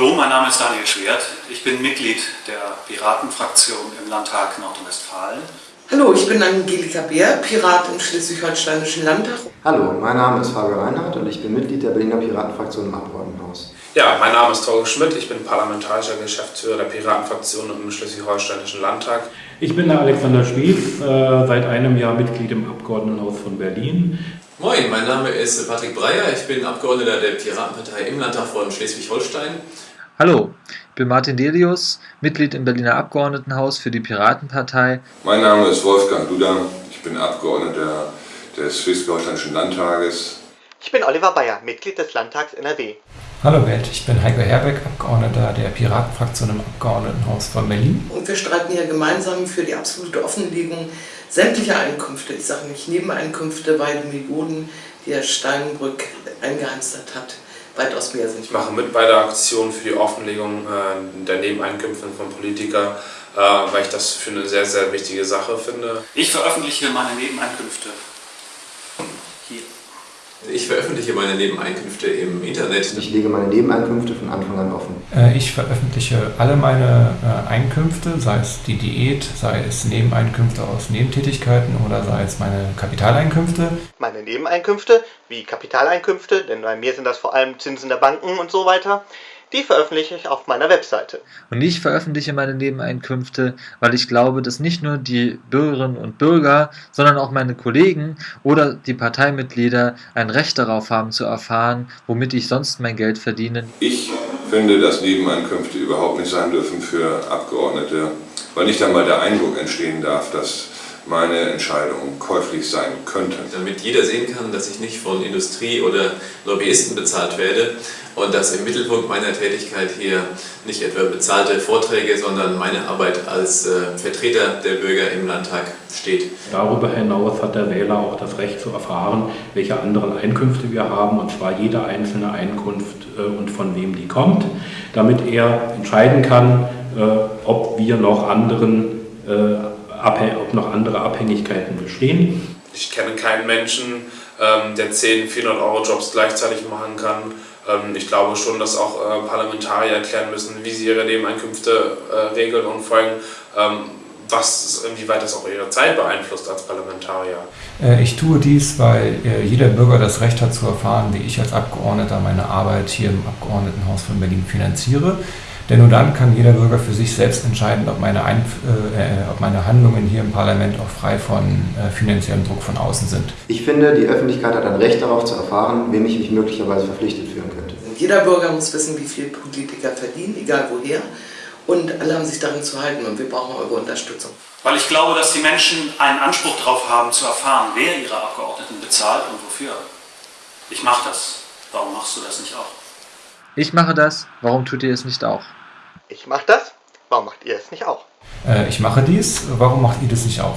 Hallo, mein Name ist Daniel Schwert. Ich bin Mitglied der Piratenfraktion im Landtag Nordrhein-Westfalen. Hallo, ich bin Angelika Beer, Pirat im Schleswig-Holsteinischen Landtag. Hallo, mein Name ist Fabio Reinhardt und ich bin Mitglied der Berliner Piratenfraktion im Abgeordnetenhaus. Ja, mein Name ist Torge Schmidt, ich bin parlamentarischer Geschäftsführer der Piratenfraktion im Schleswig-Holsteinischen Landtag. Ich bin der Alexander Schwief, äh, seit einem Jahr Mitglied im Abgeordnetenhaus von Berlin. Moin, mein Name ist Patrick Breyer, ich bin Abgeordneter der Piratenpartei im Landtag von Schleswig-Holstein. Hallo, ich bin Martin Delius, Mitglied im Berliner Abgeordnetenhaus für die Piratenpartei. Mein Name ist Wolfgang Duda, ich bin Abgeordneter des Schleswig-Holsteinischen Landtages. Ich bin Oliver Bayer, Mitglied des Landtags NRW. Hallo Welt, ich bin Heiko Herbeck, Abgeordneter der Piratenfraktion im Abgeordnetenhaus von Berlin. Und wir streiten hier gemeinsam für die absolute Offenlegung sämtlicher Einkünfte, ich sage nicht Nebeneinkünfte, weil die Millionen, die Herr Steinbrück eingeheimstert hat, weitaus mehr sind. Ich mache mit bei der Aktion für die Offenlegung äh, der Nebeneinkünfte von Politikern, äh, weil ich das für eine sehr, sehr wichtige Sache finde. Ich veröffentliche meine Nebeneinkünfte. Ich veröffentliche meine Nebeneinkünfte im Internet. Ich lege meine Nebeneinkünfte von Anfang an offen. Äh, ich veröffentliche alle meine äh, Einkünfte, sei es die Diät, sei es Nebeneinkünfte aus Nebentätigkeiten oder sei es meine Kapitaleinkünfte. Meine Nebeneinkünfte, wie Kapitaleinkünfte, denn bei mir sind das vor allem Zinsen der Banken und so weiter, die veröffentliche ich auf meiner Webseite. Und ich veröffentliche meine Nebeneinkünfte, weil ich glaube, dass nicht nur die Bürgerinnen und Bürger, sondern auch meine Kollegen oder die Parteimitglieder ein Recht darauf haben zu erfahren, womit ich sonst mein Geld verdiene. Ich finde, dass Nebeneinkünfte überhaupt nicht sein dürfen für Abgeordnete, weil nicht einmal der Eindruck entstehen darf, dass meine Entscheidung käuflich sein könnte. Damit jeder sehen kann, dass ich nicht von Industrie oder Lobbyisten bezahlt werde und dass im Mittelpunkt meiner Tätigkeit hier nicht etwa bezahlte Vorträge, sondern meine Arbeit als äh, Vertreter der Bürger im Landtag steht. Darüber hinaus hat der Wähler auch das Recht zu erfahren, welche anderen Einkünfte wir haben, und zwar jede einzelne Einkunft äh, und von wem die kommt, damit er entscheiden kann, äh, ob wir noch anderen äh, ob noch andere Abhängigkeiten bestehen. Ich kenne keinen Menschen, ähm, der 10 400-Euro-Jobs gleichzeitig machen kann. Ähm, ich glaube schon, dass auch äh, Parlamentarier erklären müssen, wie sie ihre Nebeneinkünfte äh, regeln und vor allem, ähm, was, inwieweit das auch ihre Zeit beeinflusst als Parlamentarier. Äh, ich tue dies, weil jeder Bürger das Recht hat zu erfahren, wie ich als Abgeordneter meine Arbeit hier im Abgeordnetenhaus von Berlin finanziere. Denn nur dann kann jeder Bürger für sich selbst entscheiden, ob meine, Ein äh, ob meine Handlungen hier im Parlament auch frei von äh, finanziellem Druck von außen sind. Ich finde, die Öffentlichkeit hat ein Recht darauf zu erfahren, wem ich mich möglicherweise verpflichtet fühlen könnte. Jeder Bürger muss wissen, wie viel Politiker verdienen, egal woher. Und alle haben sich daran zu halten und wir brauchen eure Unterstützung. Weil ich glaube, dass die Menschen einen Anspruch darauf haben, zu erfahren, wer ihre Abgeordneten bezahlt und wofür. Ich mache das. Warum machst du das nicht auch? Ich mache das. Warum tut ihr es nicht auch? Ich mache das, warum macht ihr es nicht auch? Äh, ich mache dies, warum macht ihr das nicht auch?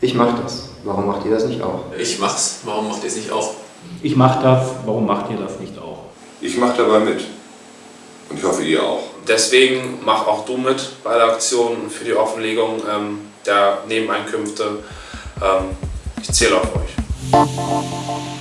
Ich mache das, warum macht ihr das nicht auch? Ich mach's, warum macht ihr es nicht auch? Ich mache das, warum macht ihr das nicht auch? Ich mache dabei mit. Und ich hoffe, ihr auch. Deswegen mach auch du mit bei der Aktion für die Offenlegung ähm, der Nebeneinkünfte. Ähm, ich zähle auf euch.